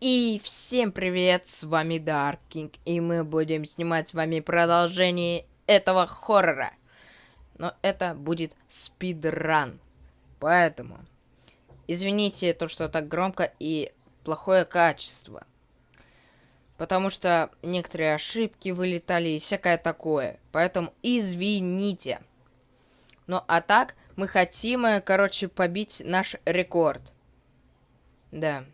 И всем привет, с вами Даркинг, и мы будем снимать с вами продолжение этого хоррора. Но это будет спидран, поэтому извините то, что так громко и плохое качество. Потому что некоторые ошибки вылетали и всякое такое, поэтому извините. Ну а так, мы хотим, э, короче, побить наш рекорд. Да.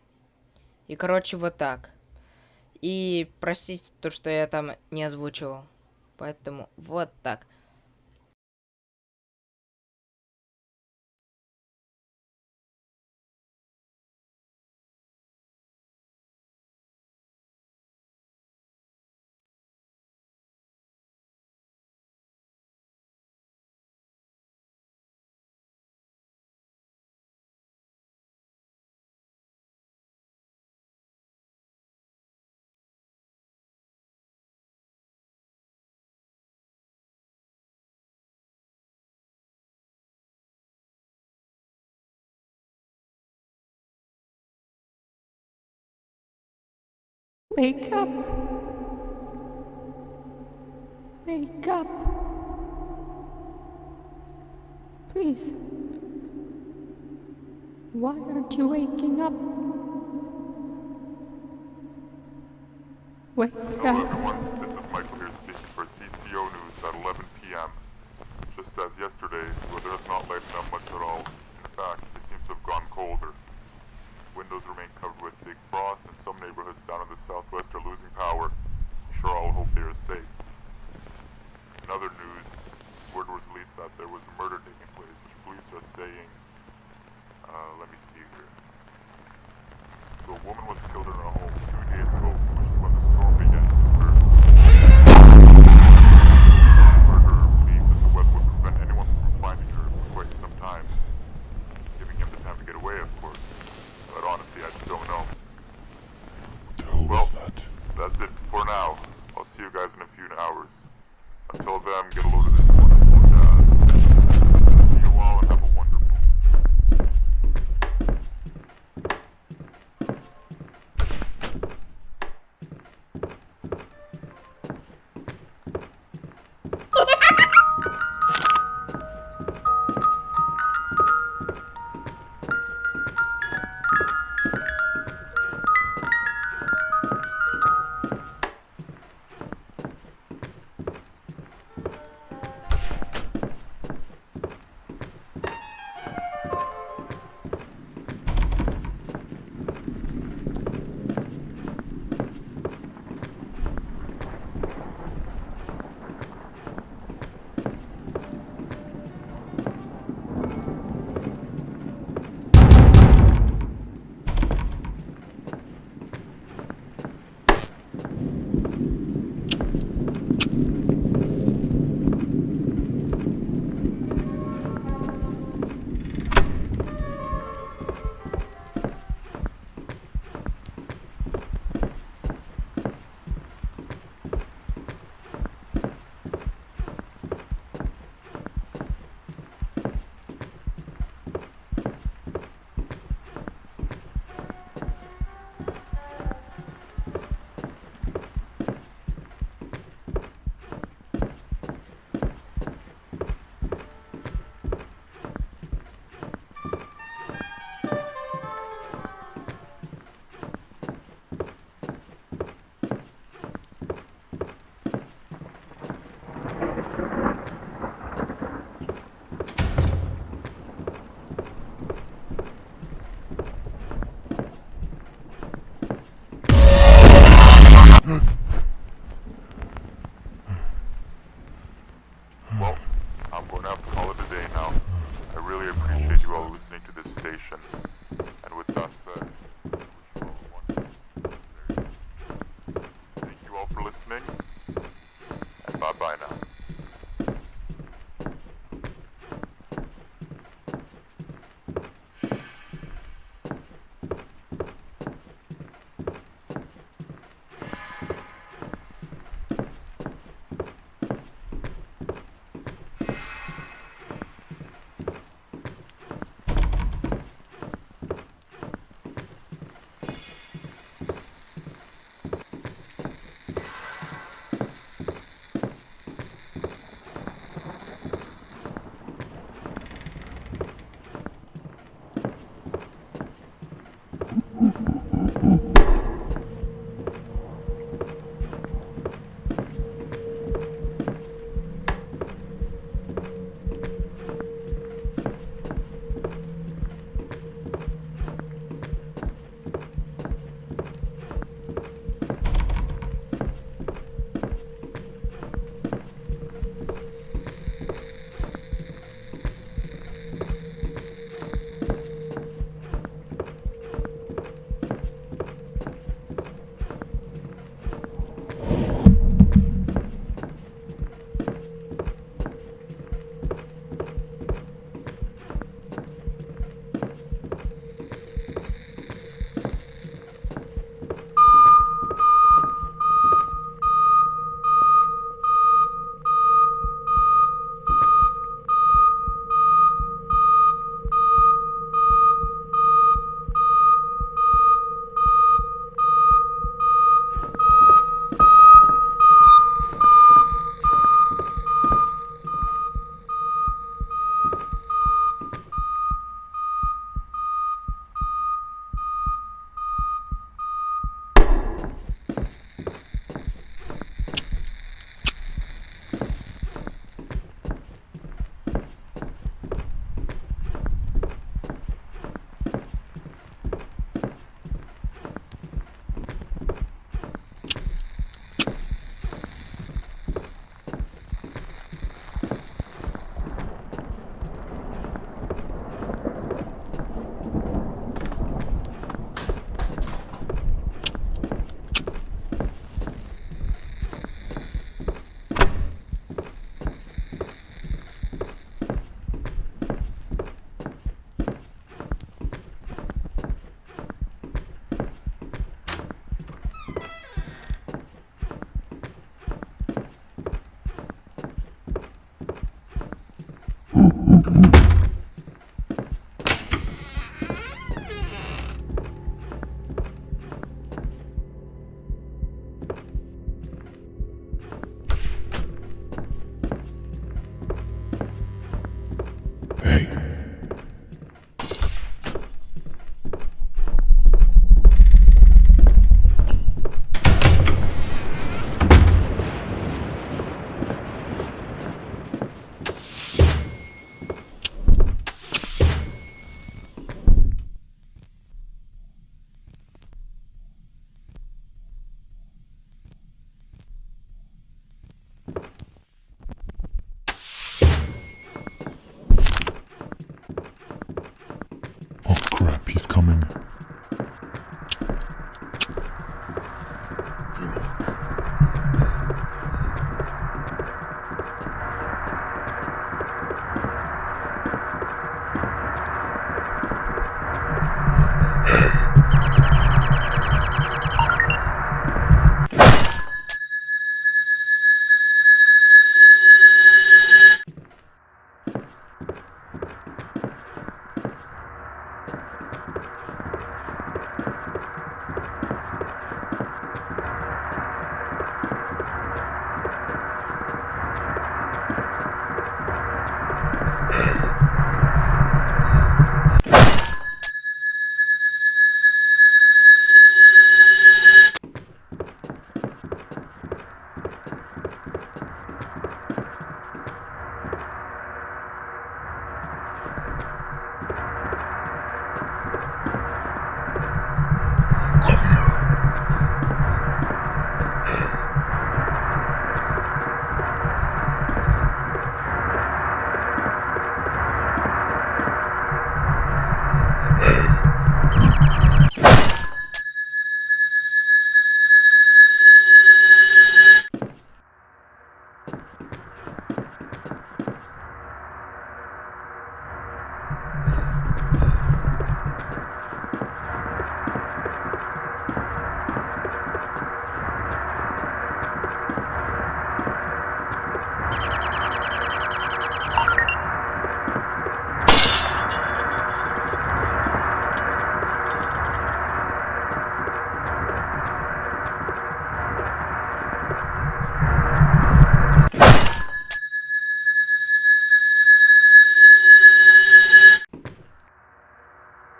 И, короче, вот так. И простите то, что я там не озвучивал. Поэтому вот так. Wake up. Wake up. Please. Why aren't you waking up? Wake Hello up. everyone, this is Michael here speaking for CCO News at 11 p.m. Just as yesterday, the weather has not lightened up much at all. In fact, it seems to have gone colder. Windows remain covered with thick frost,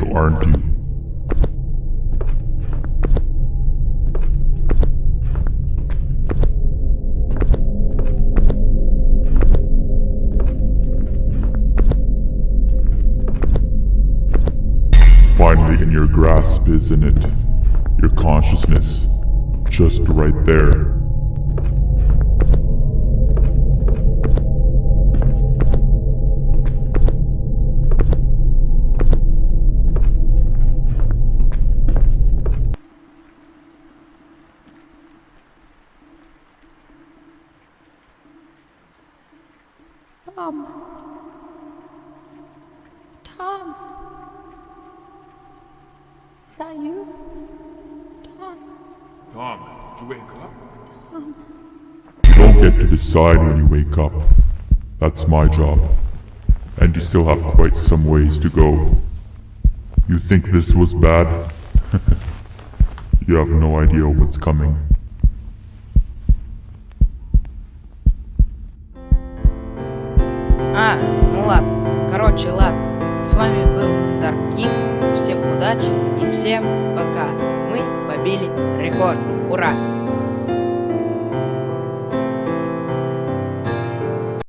awake, aren't you? It's finally in your grasp, isn't it? Your consciousness. Just right there. Tom. Tom. Is that you? Tom. Tom, did you wake up? You don't get to decide when you wake up. That's my job. And you still have quite some ways to go. You think this was bad? you have no idea what's coming.